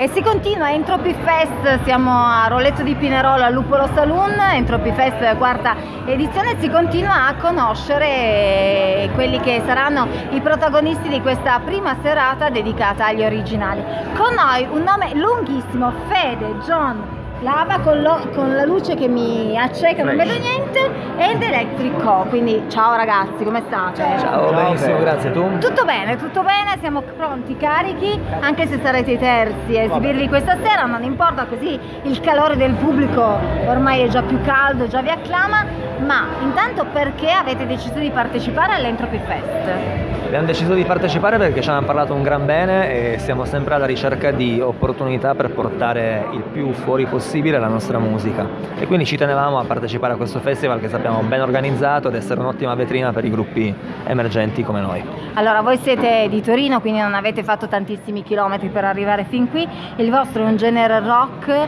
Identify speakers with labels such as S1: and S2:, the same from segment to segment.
S1: E si continua, Entropy Fest, siamo a Roletto di Pinerolo al Lupolo Saloon, Entropy Fest quarta edizione, si continua a conoscere quelli che saranno i protagonisti di questa prima serata dedicata agli originali. Con noi un nome lunghissimo, Fede, John, lava con, lo, con, la luce che mi acceca, non vedo niente, ed Electric Co. Quindi ciao ragazzi, come state?
S2: Ciao, ciao benissimo, bene. grazie tu.
S1: Tutto bene, tutto bene, siamo pronti, carichi, anche se sarete i terzi a esibirvi questa sera, non importa così il calore del pubblico ormai è già più caldo, già vi acclama, ma intanto perché avete deciso di partecipare all'Entropy Fest?
S2: Abbiamo deciso di partecipare perché ci hanno parlato un gran bene e siamo sempre alla ricerca di opportunità per portare il più fuori possibile la nostra musica e quindi ci tenevamo a partecipare a questo festival che sappiamo ben organizzato ed essere un'ottima vetrina per i gruppi emergenti come noi.
S1: Allora voi siete di Torino quindi non avete fatto tantissimi chilometri per arrivare fin qui, il vostro è un genere rock, eh,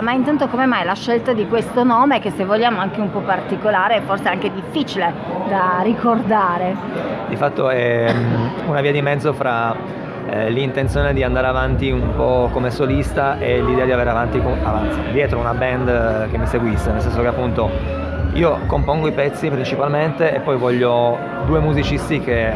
S1: ma intanto come mai la scelta di questo nome che se vogliamo anche un po' particolare e forse anche difficile da ricordare?
S2: Di fatto è Ehm, una via di mezzo fra eh, l'intenzione di andare avanti un po' come solista e l'idea di avere avanti, avanti dietro una band eh, che mi seguisse, nel senso che appunto io compongo i pezzi principalmente e poi voglio due musicisti che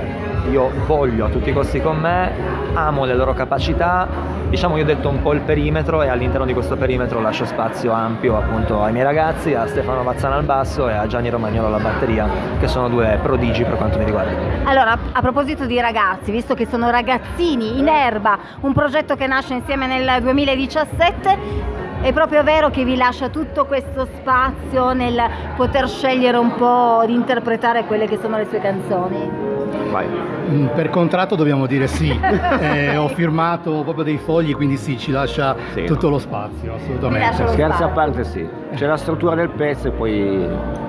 S2: io voglio a tutti i costi con me, amo le loro capacità, diciamo io ho detto un po' il perimetro e all'interno di questo perimetro lascio spazio ampio appunto ai miei ragazzi, a Stefano Mazzana al basso e a Gianni Romagnolo alla batteria, che sono due prodigi per quanto mi riguarda.
S1: Allora, a proposito di ragazzi, visto che sono ragazzini in erba, un progetto che nasce insieme nel 2017, è proprio vero che vi lascia tutto questo spazio nel poter scegliere un po' di interpretare quelle che sono le sue canzoni?
S3: Vai. Mm, per contratto dobbiamo dire sì, eh, ho firmato proprio dei fogli, quindi sì, ci lascia sì. tutto lo spazio, assolutamente.
S4: Scherzi a parte sì, c'è la struttura del pezzo e poi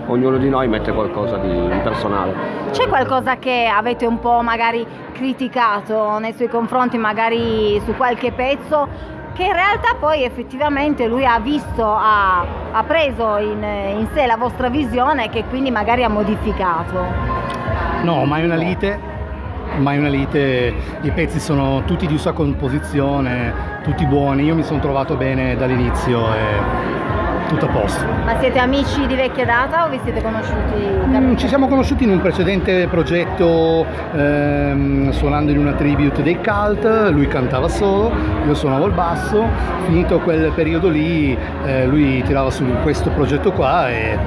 S4: ognuno di noi mette qualcosa di personale.
S1: C'è qualcosa che avete un po' magari criticato nei suoi confronti, magari su qualche pezzo? Che in realtà poi effettivamente lui ha visto, ha, ha preso in, in sé la vostra visione e che quindi magari ha modificato.
S3: No, mai una lite, mai una lite, i pezzi sono tutti di sua composizione, tutti buoni, io mi sono trovato bene dall'inizio e tutto a posto.
S1: Ma siete amici di vecchia data o vi siete conosciuti? Mm,
S3: ci siamo conosciuti in un precedente progetto ehm, suonando in una tribute dei Cult, lui cantava solo, io suonavo il basso, finito quel periodo lì eh, lui tirava su questo progetto qua e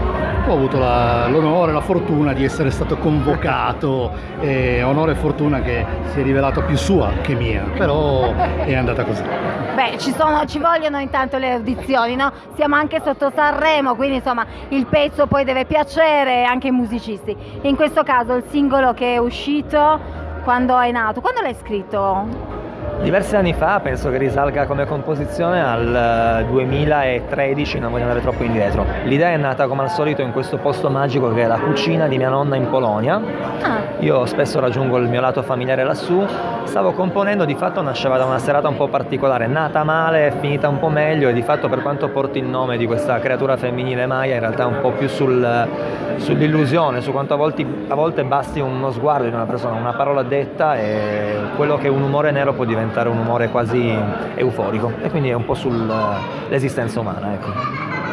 S3: ho avuto l'onore e la fortuna di essere stato convocato, e onore e fortuna che si è rivelato più sua che mia, però è andata così.
S1: Beh, ci, sono, ci vogliono intanto le audizioni, no? Siamo anche sotto Sanremo, quindi insomma il pezzo poi deve piacere anche ai musicisti. In questo caso il singolo che è uscito, quando è nato? Quando l'hai scritto?
S2: Diversi anni fa, penso che risalga come composizione al 2013, eh, non voglio andare troppo indietro. L'idea è nata come al solito in questo posto magico che è la cucina di mia nonna in Polonia. Ah. Io spesso raggiungo il mio lato familiare lassù. Stavo componendo, di fatto nasceva da una serata un po' particolare, nata male, finita un po' meglio e di fatto per quanto porti il nome di questa creatura femminile Maya, in realtà è un po' più sul, sull'illusione, su quanto a volte, a volte basti uno sguardo di una persona, una parola detta e quello che un umore nero può diventare diventare un umore quasi euforico e quindi è un po' sull'esistenza umana. Ecco.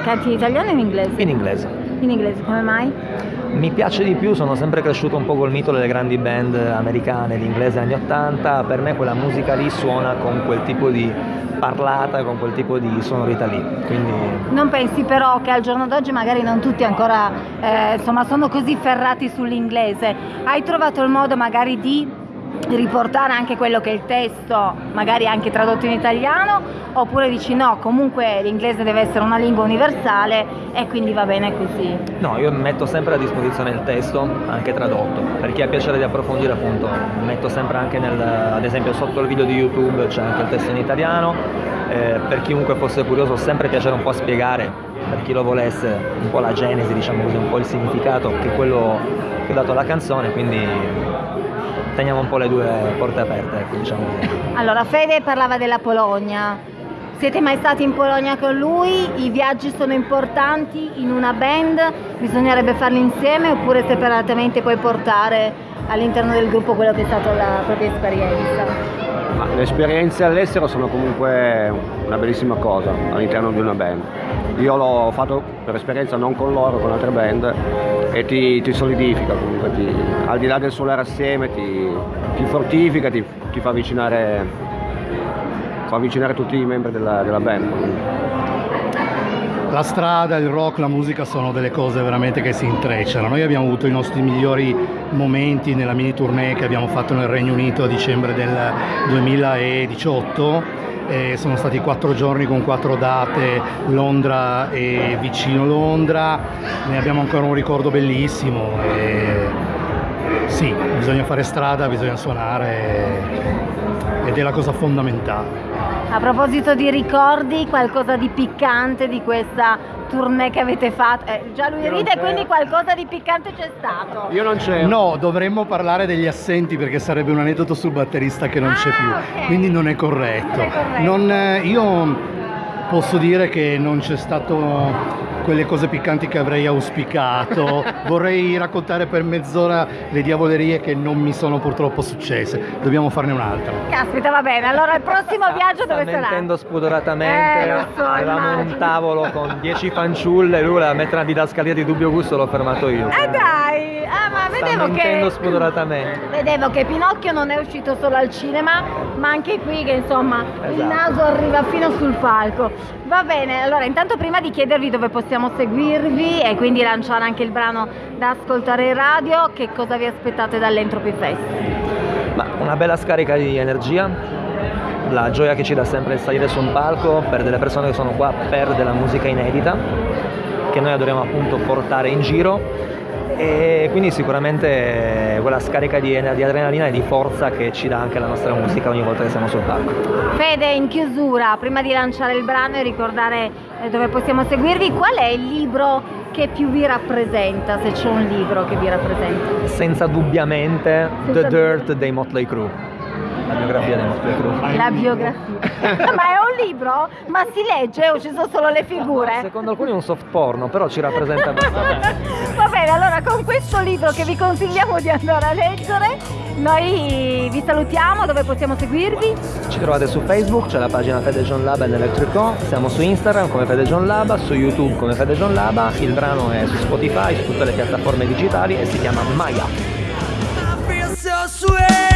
S1: Canti in italiano o in inglese?
S2: In inglese.
S1: In inglese, come mai?
S2: Mi piace di più, sono sempre cresciuto un po' col mito delle grandi band americane, l'inglese anni 80, per me quella musica lì suona con quel tipo di parlata, con quel tipo di sonorità lì. Quindi...
S1: Non pensi però che al giorno d'oggi magari non tutti ancora eh, insomma, sono così ferrati sull'inglese? Hai trovato il modo magari di riportare anche quello che è il testo, magari anche tradotto in italiano, oppure dici no, comunque l'inglese deve essere una lingua universale e quindi va bene così?
S2: No, io metto sempre a disposizione il testo, anche tradotto, per chi ha piacere di approfondire appunto, metto sempre anche nel, ad esempio sotto il video di YouTube c'è anche il testo in italiano, eh, per chiunque fosse curioso sempre piacere un po' a spiegare, per chi lo volesse, un po' la genesi, diciamo così, un po' il significato che quello che ho dato alla canzone, quindi teniamo un po' le due porte aperte, ecco, diciamo.
S1: Allora, Fede parlava della Polonia. Siete mai stati in Polonia con lui? I viaggi sono importanti in una band? Bisognerebbe farli insieme oppure separatamente puoi portare all'interno del gruppo quello che è stata la propria esperienza?
S4: Ma le esperienze all'estero sono comunque una bellissima cosa all'interno di una band. Io l'ho fatto per esperienza non con loro, con altre band e ti, ti solidifica comunque, ti, al di là del suonare assieme ti, ti fortifica, ti, ti fa, avvicinare, fa avvicinare tutti i membri della, della band.
S3: La strada, il rock, la musica sono delle cose veramente che si intrecciano. Noi abbiamo avuto i nostri migliori momenti nella mini tournée che abbiamo fatto nel Regno Unito a dicembre del 2018 e sono stati quattro giorni con quattro date, Londra e vicino Londra, ne abbiamo ancora un ricordo bellissimo e sì, bisogna fare strada, bisogna suonare ed è la cosa fondamentale.
S1: A proposito di ricordi, qualcosa di piccante di questa tournée che avete fatto? Eh, già lui ride, quindi qualcosa di piccante c'è stato.
S4: Io non c'ero.
S3: No, dovremmo parlare degli assenti perché sarebbe un aneddoto sul batterista che non
S1: Ah,
S3: c'è più,
S1: ok.
S3: quindi non è corretto.
S1: Non è corretto.
S3: Non, eh, io posso dire che non c'è stato quelle cose piccanti che avrei auspicato. Vorrei raccontare per mezz'ora le diavolerie che non mi sono purtroppo successe. Dobbiamo farne un'altra.
S1: Caspita, va bene. Allora il prossimo viaggio
S2: Sta
S1: dove sarà?
S2: mentendo spudoratamente.
S1: Eh, lo so,
S2: Avevamo
S1: immagino.
S2: un tavolo con 10 fanciulle, lui voleva mettere una didascalia di dubbio gusto, l'ho fermato io.
S1: Eh dai!
S2: Sta
S1: vedevo
S2: mentendo
S1: che...
S2: spudoratamente.
S1: Vedevo che Pinocchio non è uscito solo al cinema, ma anche qui che insomma il
S2: Esatto.
S1: naso arriva fino sul palco. Va bene, allora intanto prima di chiedervi dove possiamo seguirvi e quindi lanciare anche il brano da ascoltare in radio, che cosa vi aspettate dall'Entropy Fest?
S2: Ma una bella scarica di energia, la gioia che ci dà sempre il salire su un palco per delle persone che sono qua per della musica inedita, che noi adoriamo appunto portare in giro e quindi sicuramente quella scarica di, di adrenalina e di forza che ci dà anche la nostra musica ogni volta che siamo sul palco.
S1: Fede, in chiusura, prima di lanciare il brano e ricordare eh, dove possiamo seguirvi, qual è il libro che più vi rappresenta, se c'è un libro che vi rappresenta?
S2: Senza dubbiamente
S1: Senza
S2: The Dirt dei Motley Crue, la biografia dei Motley Crue.
S1: La biografia. Ma è un libro? Ma si legge o ci sono solo le figure?
S2: Secondo alcuni è un soft porno, però ci rappresenta abbastanza.
S1: Va bene, allora con questo libro che vi consigliamo di andare a leggere, noi vi salutiamo, dove possiamo seguirvi?
S2: Ci trovate su Facebook, c'è la pagina Fede John Laba ed Electrico, siamo su Instagram come Fede John Laba, su YouTube come Fede John Laba, il brano è su Spotify, su tutte le piattaforme digitali e si chiama Maya.
S5: I feel so sweet.